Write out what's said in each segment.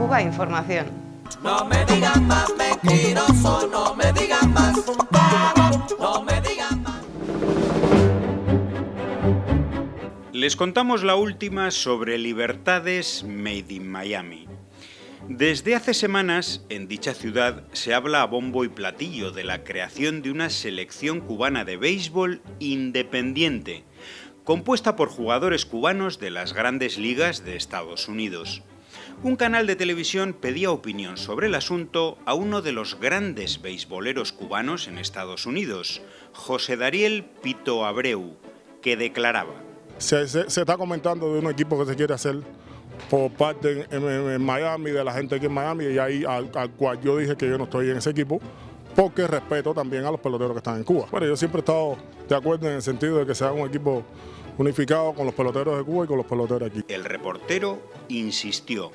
Cuba Información. No me digan más mentiroso, no me digan más, no me digan más. Les contamos la última sobre Libertades Made in Miami. Desde hace semanas, en dicha ciudad se habla a bombo y platillo de la creación de una selección cubana de béisbol independiente, compuesta por jugadores cubanos de las grandes ligas de Estados Unidos. Un canal de televisión pedía opinión sobre el asunto a uno de los grandes beisboleros cubanos en Estados Unidos, José Dariel Pito Abreu, que declaraba. Se, está comentando de un equipo que se quiere hacer por parte en Miami, de la gente aquí en Miami, y ahí al cual yo dije que yo no estoy en ese equipo, porque respeto también a los peloteros que están en Cuba. Bueno, yo siempre he estado de acuerdo en el sentido de que sea un equipo unificado con los peloteros de Cuba y con los peloteros aquí. El reportero insistió.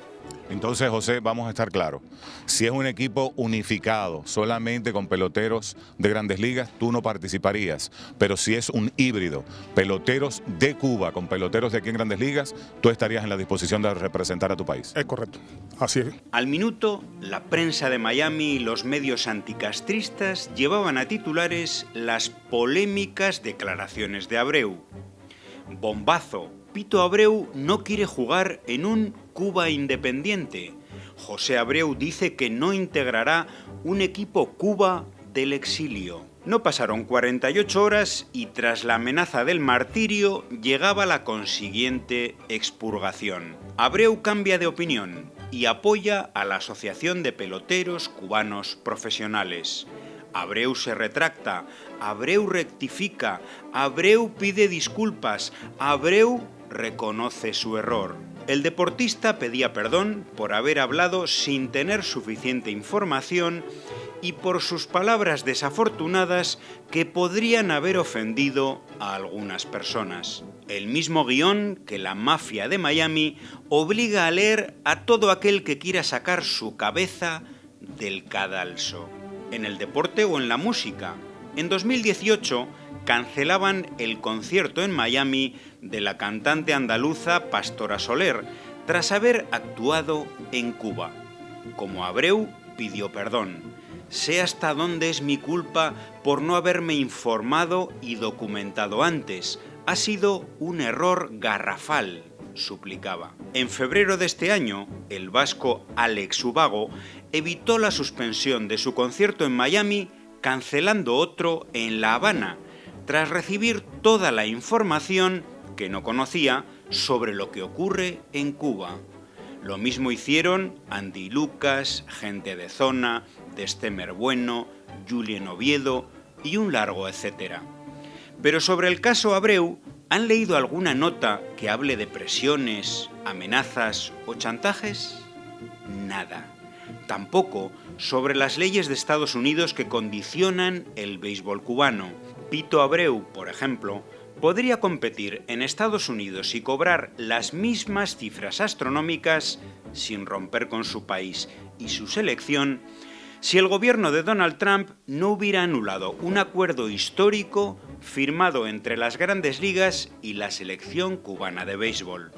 Entonces, José, vamos a estar claros. Si es un equipo unificado, solamente con peloteros de grandes ligas, tú no participarías. Pero si es un híbrido, peloteros de Cuba con peloteros de aquí en grandes ligas, tú estarías en la disposición de representar a tu país. Es correcto, así es. Al minuto, la prensa de Miami y los medios anticastristas llevaban a titulares las polémicas declaraciones de Abreu. Bombazo. Pito Abreu no quiere jugar en un Cuba independiente. José Abreu dice que no integrará un equipo Cuba del exilio. No pasaron 48 horas y tras la amenaza del martirio llegaba la consiguiente expurgación. Abreu cambia de opinión y apoya a la Asociación de Peloteros Cubanos Profesionales. Abreu se retracta, Abreu rectifica, Abreu pide disculpas, Abreu reconoce su error. El deportista pedía perdón por haber hablado sin tener suficiente información y por sus palabras desafortunadas que podrían haber ofendido a algunas personas. El mismo guion que la mafia de Miami obliga a leer a todo aquel que quiera sacar su cabeza del cadalso. En el deporte o en la música. En 2018 cancelaban el concierto en Miami de la cantante andaluza Pastora Soler tras haber actuado en Cuba. Como Abreu pidió perdón. Sé hasta dónde es mi culpa por no haberme informado y documentado antes. Ha sido un error garrafal, suplicaba. En febrero de este año, el vasco Alex Ubago evitó la suspensión de su concierto en Miami cancelando otro en La Habana, tras recibir toda la información que no conocía sobre lo que ocurre en Cuba. Lo mismo hicieron Andy Lucas, gente de zona, Destemer Bueno, Julien Oviedo y un largo etcétera. Pero sobre el caso Abreu, ¿han leído alguna nota que hable de presiones, amenazas o chantajes? Nada. Tampoco sobre las leyes de Estados Unidos que condicionan el béisbol cubano. Pito Abreu, por ejemplo, podría competir en Estados Unidos y cobrar las mismas cifras astronómicas sin romper con su país y su selección si el gobierno de Donald Trump no hubiera anulado un acuerdo histórico firmado entre las grandes ligas y la selección cubana de béisbol.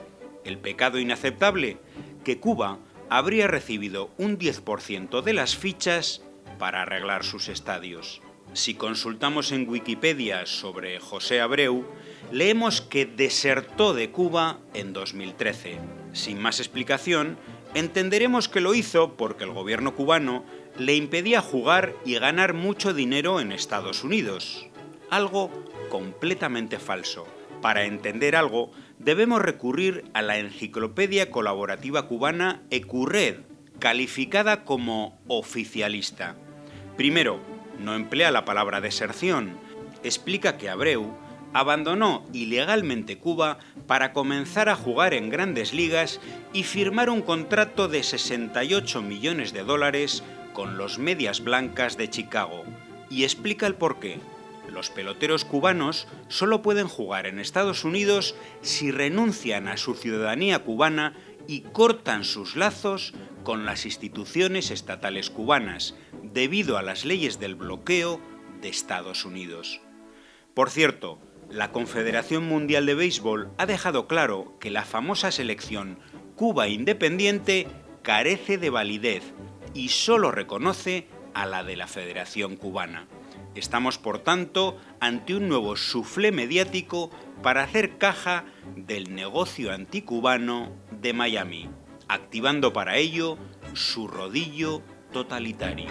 El pecado inaceptable, que Cuba habría recibido un 10% de las fichas para arreglar sus estadios. Si consultamos en Wikipedia sobre José Abreu, leemos que desertó de Cuba en 2013. Sin más explicación, entenderemos que lo hizo porque el gobierno cubano le impedía jugar y ganar mucho dinero en Estados Unidos. Algo completamente falso. Para entender algo, debemos recurrir a la enciclopedia colaborativa cubana ECURRED, calificada como oficialista. Primero, no emplea la palabra deserción. Explica que Abreu abandonó ilegalmente Cuba para comenzar a jugar en grandes ligas y firmar un contrato de 68 millones de dólares con los Medias Blancas de Chicago. Y explica el porqué. Los peloteros cubanos solo pueden jugar en Estados Unidos si renuncian a su ciudadanía cubana y cortan sus lazos con las instituciones estatales cubanas, debido a las leyes del bloqueo de Estados Unidos. Por cierto, la Confederación Mundial de Béisbol ha dejado claro que la famosa selección Cuba Independiente carece de validez y solo reconoce a la de la Federación Cubana. Estamos, por tanto, ante un nuevo suflé mediático para hacer caja del negocio anticubano de Miami, activando para ello su rodillo totalitario.